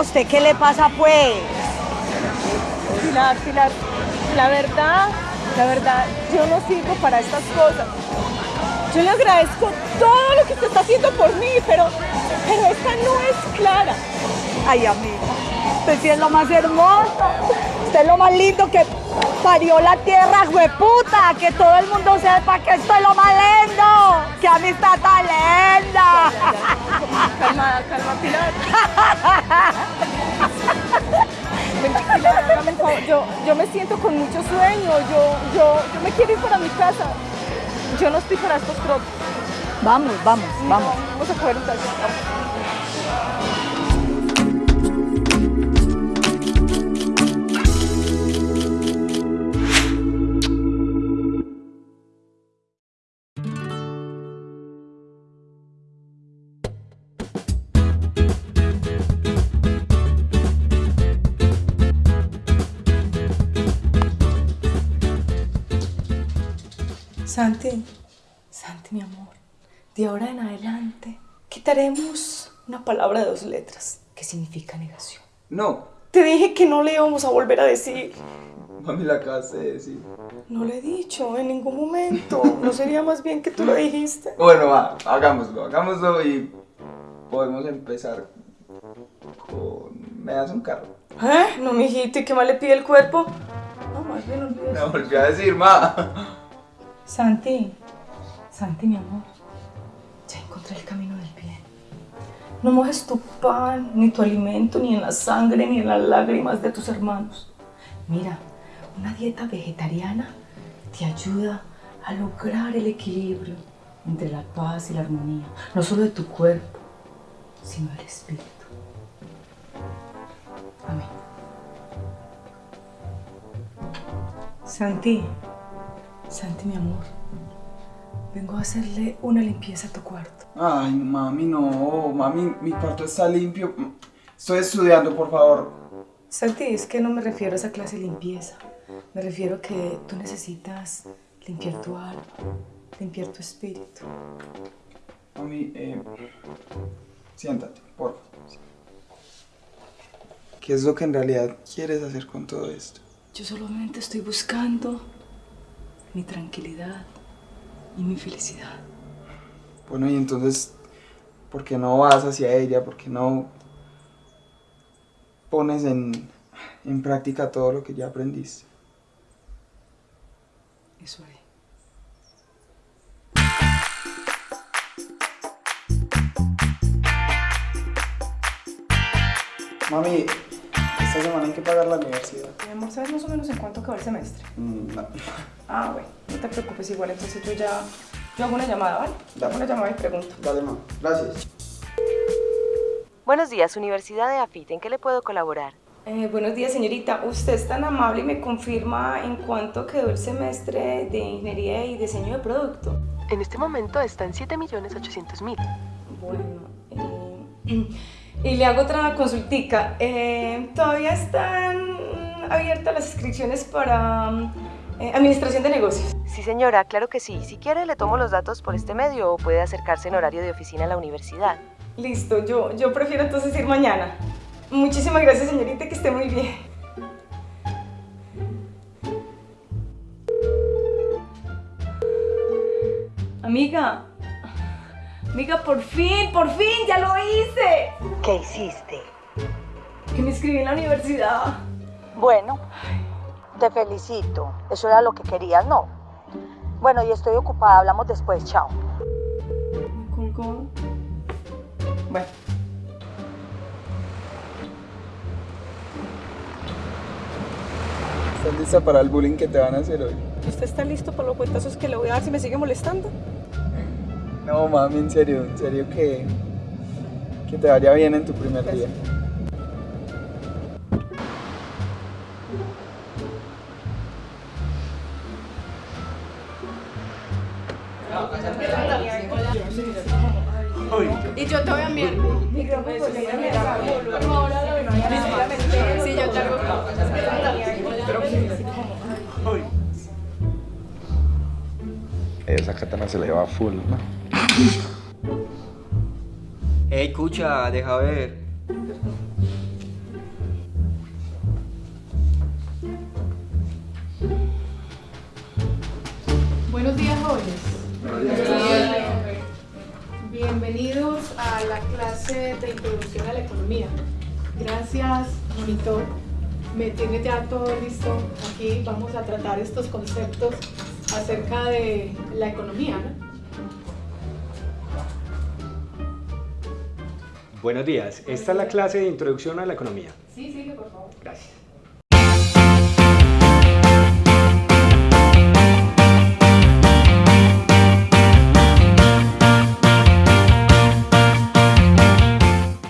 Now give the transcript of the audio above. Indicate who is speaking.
Speaker 1: ¿usted qué le pasa pues?
Speaker 2: Pilar, Pilar, la verdad, la verdad, yo no sirvo para estas cosas. Yo le agradezco todo lo que usted está haciendo por mí, pero, pero esta no es Clara.
Speaker 1: Ay, amiga, usted sí es lo más hermoso. Usted es lo más lindo que parió la tierra, hueputa. Que todo el mundo sepa que esto es lo más lindo. ¡Qué amistad tan linda!
Speaker 2: Calma, calma, Pilar. Ven, Pilar, hágame un favor. Yo, yo me siento con mucho sueño. Yo, yo, yo me quiero ir para mi casa. Yo no estoy para estos trotes.
Speaker 1: Vamos, vamos, vamos.
Speaker 2: Vamos a coger un taxi. vamos.
Speaker 3: Santi, Santi, mi amor, de ahora en adelante quitaremos una palabra de dos letras que significa negación.
Speaker 4: No,
Speaker 3: Te dije que no le íbamos a volver a decir.
Speaker 4: mami la acabas de decir.
Speaker 3: No lo he dicho en ningún momento. ¿No sería más bien que tú lo dijiste?
Speaker 4: Bueno, va, hagámoslo, hagámoslo y podemos empezar con... ¿Me das un carro?
Speaker 3: ¿Eh? No, mijito, ¿y qué más le pide el cuerpo? No, más bien olvídate.
Speaker 4: Me volvió a decir, ma.
Speaker 3: Santi, Santi, mi amor, ya encontré el camino del bien. No mojes tu pan, ni tu alimento, ni en la sangre, ni en las lágrimas de tus hermanos. Mira, una dieta vegetariana te ayuda a lograr el equilibrio entre la paz y la armonía, no solo de tu cuerpo, sino del espíritu. Amén. Santi, Santi, mi amor, vengo a hacerle una limpieza a tu cuarto.
Speaker 4: Ay, mami, no, mami, mi cuarto está limpio. Estoy estudiando, por favor.
Speaker 3: Santi, es que no me refiero a esa clase de limpieza. Me refiero a que tú necesitas limpiar tu alma, limpiar tu espíritu.
Speaker 4: Mami, eh, siéntate, por favor. ¿Qué es lo que en realidad quieres hacer con todo esto?
Speaker 3: Yo solamente estoy buscando mi tranquilidad y mi felicidad.
Speaker 4: Bueno, y entonces, ¿por qué no vas hacia ella? ¿Por qué no pones en, en práctica todo lo que ya aprendiste?
Speaker 3: Eso haré.
Speaker 4: Mami, esta semana hay que pagar la universidad.
Speaker 3: Mi amor, ¿sabes más o menos en cuánto acaba el semestre?
Speaker 4: Mm, no.
Speaker 3: Ah, bueno, no te preocupes, igual entonces yo ya... Yo hago una llamada, ¿vale? Yo hago una llamada y pregunto.
Speaker 4: Dale, mamá. Gracias.
Speaker 5: Buenos días, Universidad de AFIT. ¿En qué le puedo colaborar?
Speaker 3: Eh, buenos días, señorita. Usted es tan amable y me confirma en cuánto quedó el semestre de Ingeniería y Diseño de Producto.
Speaker 5: En este momento está en 7.800.000.
Speaker 3: Bueno, eh, y le hago otra consultica. Eh, ¿Todavía están abiertas las inscripciones para eh, Administración de Negocios?
Speaker 5: Sí, señora, claro que sí. Si quiere, le tomo los datos por este medio o puede acercarse en horario de oficina a la universidad.
Speaker 3: Listo, yo, yo prefiero entonces ir mañana. Muchísimas gracias, señorita, que esté muy bien. Amiga, amiga, por fin, por fin, ya lo hice.
Speaker 1: ¿Qué hiciste?
Speaker 3: Que me inscribí en la universidad.
Speaker 1: Bueno, te felicito. Eso era lo que querías, ¿no? Bueno, y estoy ocupada. Hablamos después. Chao.
Speaker 3: Me colgó. Bueno.
Speaker 4: ¿Estás lista para el bullying que te van a hacer hoy?
Speaker 3: ¿Usted está listo para los cuentazos que le voy a dar si me sigue molestando?
Speaker 4: No, mami, en serio, en serio que, que te vaya bien en tu primer día.
Speaker 2: Y yo te voy a enviar. Sí, yo te hago.
Speaker 6: Esa katana se le va full, ¿no?
Speaker 7: Ey, escucha, deja ver. Buenos días, jóvenes. Buenos días.
Speaker 6: Bienvenidos a la clase de introducción a la economía. Gracias, monitor. Me tiene ya todo listo. Aquí vamos a tratar estos conceptos acerca de la economía, ¿no?
Speaker 7: Buenos días, esta es la clase de introducción a la economía.
Speaker 6: Sí, sigue, por favor.
Speaker 7: Gracias.